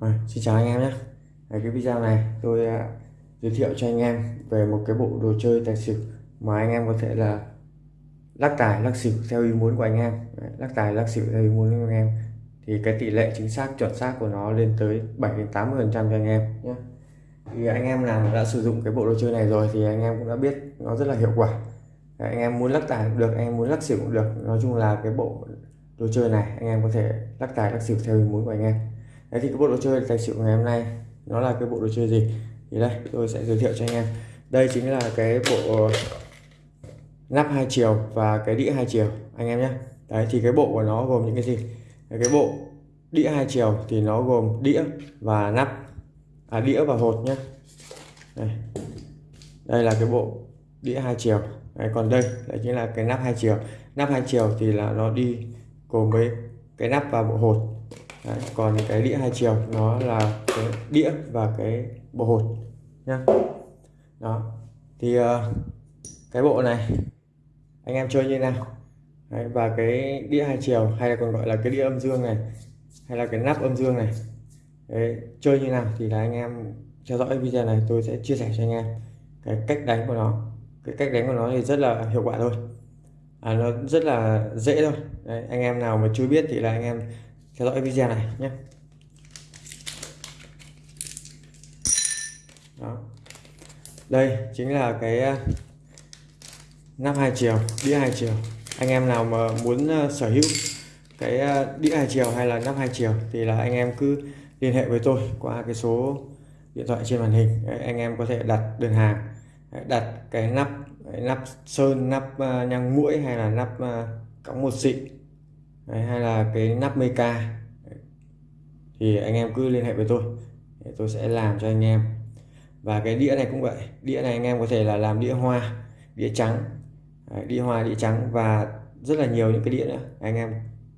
À, xin chào anh em nhé. À, cái video này tôi uh, giới thiệu cho anh em về một cái bộ đồ chơi tài xỉu mà anh em có thể là lắc tài lắc xỉu theo ý muốn của anh em. Đấy, lắc tài lắc xỉu theo ý muốn của anh em. Thì cái tỷ lệ chính xác chuẩn xác của nó lên tới 7 đến 80 phần trăm cho anh em nhé. Thì anh em nào đã sử dụng cái bộ đồ chơi này rồi thì anh em cũng đã biết nó rất là hiệu quả. Đấy, anh em muốn lắc tài cũng được anh em muốn lắc xỉu cũng được. Nói chung là cái bộ đồ chơi này anh em có thể lắc tài lắc xỉu theo ý muốn của anh em. Đấy thì cái bộ đồ chơi tài xỉu ngày hôm nay nó là cái bộ đồ chơi gì? Thì đây tôi sẽ giới thiệu cho anh em. Đây chính là cái bộ nắp hai chiều và cái đĩa hai chiều anh em nhé. Đấy thì cái bộ của nó gồm những cái gì? Cái bộ đĩa hai chiều thì nó gồm đĩa và nắp à đĩa và hột nhé. Đây. Đây là cái bộ đĩa hai chiều. Đấy, còn đây đấy chính là cái nắp hai chiều. Nắp hai chiều thì là nó đi cùng với cái nắp và bộ hột. Đấy, còn cái đĩa hai chiều nó là cái đĩa và cái bộ hột nhá. Đó thì uh, cái bộ này anh em chơi như nào? Đấy, và cái đĩa hai chiều hay là còn gọi là cái đĩa âm dương này hay là cái nắp âm dương này. Đấy, chơi như nào thì là anh em theo dõi video này tôi sẽ chia sẻ cho anh em cái cách đánh của nó. Cái cách đánh của nó thì rất là hiệu quả thôi. À, nó rất là dễ thôi. Đấy, anh em nào mà chưa biết thì là anh em theo dõi video này nhé. Đó. đây chính là cái ờ, nắp hai chiều đĩa hai chiều anh em nào mà muốn ờ, sở hữu cái ờ, đĩa hai chiều hay là nắp hai chiều thì là anh em cứ liên hệ với tôi qua cái số điện thoại trên màn hình. Đấy, anh em có thể đặt đơn hàng. Đặt cái nắp cái nắp sơn nắp uh, nhang mũi hay là nắp uh, cắm một xịn Đấy, hay là cái nắp meca thì anh em cứ liên hệ với tôi để tôi sẽ làm cho anh em. Và cái đĩa này cũng vậy đĩa này anh em có thể là làm đĩa hoa đĩa trắng. Đấy, đĩa hoa đĩa trắng và rất là nhiều những cái đĩa nữa. Anh em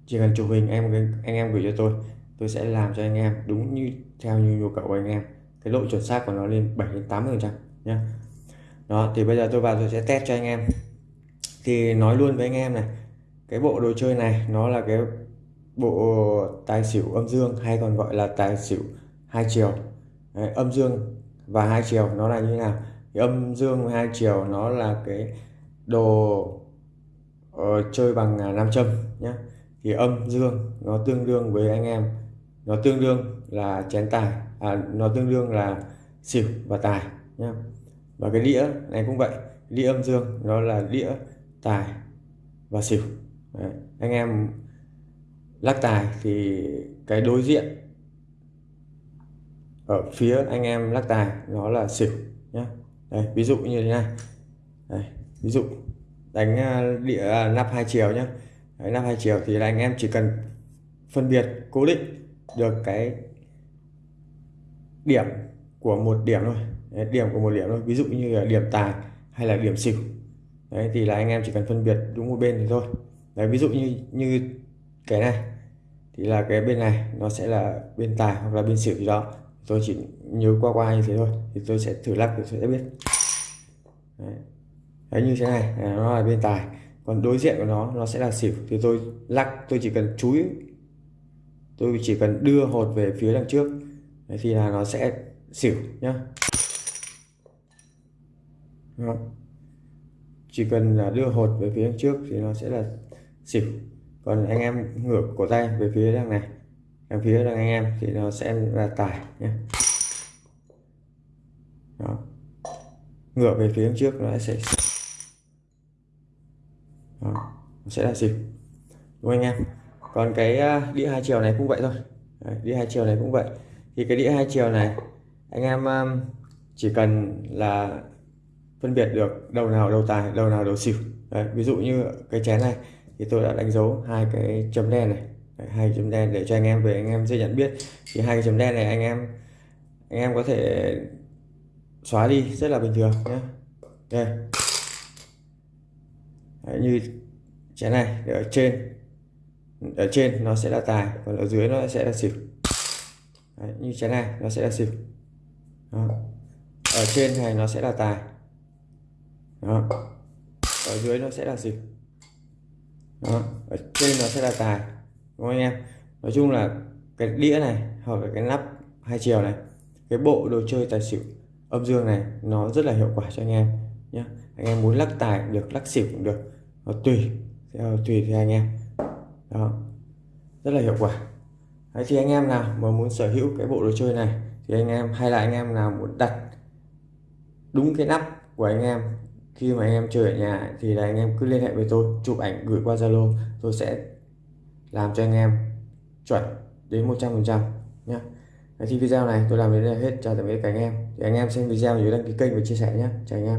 chỉ cần chụp hình em anh em gửi cho tôi tôi sẽ làm cho anh em đúng như theo như nhu cầu của anh em. Cái độ chuẩn xác của nó lên 7 đến 8 phần trăm nhé đó thì bây giờ tôi vào tôi sẽ test cho anh em. Thì nói luôn với anh em này cái bộ đồ chơi này nó là cái bộ tài xỉu âm dương hay còn gọi là tài xỉu hai chiều. Đấy, âm dương và hai chiều nó là như thế nào? Thì âm dương hai chiều nó là cái đồ uh, chơi bằng à, nam châm nhé thì âm dương nó tương đương với anh em. Nó tương đương là chén tài à, nó tương đương là xỉu và tài nhé và cái đĩa này cũng vậy đĩa âm dương nó là đĩa tài và xỉu. Đấy. anh em lắc tài thì cái đối diện ở phía anh em lắc tài nó là xỉu nhé đây ví dụ như thế này. Đây, ví dụ đánh à, địa à, nắp hai chiều nhé Đấy, nắp hai chiều thì là anh em chỉ cần phân biệt cố định được cái điểm của một điểm thôi. Đấy, điểm của một điểm thôi. Ví dụ như là điểm tài hay là điểm xỉu. Đấy thì là anh em chỉ cần phân biệt đúng một bên thì thôi đấy ví dụ như như cái này thì là cái bên này nó sẽ là bên tài hoặc là bên xỉu gì đó. Tôi chỉ nhớ qua qua như thế thôi thì tôi sẽ thử lắc thì sẽ biết. Đấy. đấy như thế này à, nó là bên tài. Còn đối diện của nó nó sẽ là xỉu. Thì tôi lắc tôi chỉ cần chúi tôi chỉ cần đưa hột về phía đằng trước. Đấy, thì là nó sẽ xỉu nhá. Đó. chỉ cần là đưa hột về phía trước thì nó sẽ là xỉu. Còn anh em ngửa cổ tay về phía đằng này. Đằng phía đằng anh em thì nó sẽ là tài nhé. Đó. ngửa về phía trước nó sẽ đó. nó sẽ là xỉu. Đúng không anh em? Còn cái à, đĩa hai chiều này cũng vậy thôi. Đấy, đĩa hai chiều này cũng vậy. Thì cái đĩa hai chiều này anh em chỉ cần là phân biệt được đầu nào đầu tài đầu nào đầu xỉu. Đấy, ví dụ như cái chén này thì tôi đã đánh dấu hai cái chấm đen này. Đấy, hai chấm đen để cho anh em về anh em dễ nhận biết. Thì hai cái chấm đen này anh em anh em có thể xóa đi rất là bình thường nhé đây. Đấy, như chén này ở trên. Ở trên nó sẽ là tài còn ở dưới nó sẽ là xỉu. Đấy, như chén này nó sẽ là xỉu. Đó. ở trên này nó sẽ là tài. Đó. ở dưới nó sẽ là xỉu đó. ở trên nó sẽ là tài đúng không anh em? Nói chung là cái đĩa này hoặc là cái nắp hai chiều này cái bộ đồ chơi tài xỉu âm dương này nó rất là hiệu quả cho anh em nhé anh em muốn lắc tài cũng được lắc xỉu cũng được nó tùy theo tùy theo anh em. Đó rất là hiệu quả. Đấy, thì anh em nào mà muốn sở hữu cái bộ đồ chơi này thì anh em hay là anh em nào muốn đặt đúng cái nắp của anh em khi mà anh em chơi ở nhà thì là anh em cứ liên hệ với tôi, chụp ảnh, gửi qua Zalo, tôi sẽ làm cho anh em chuẩn đến 100% nhé thì video này tôi làm đến đây là hết. Chào tạm biệt các anh em. Thì anh em xem video nhớ đăng ký kênh và chia sẻ nhé chào anh em.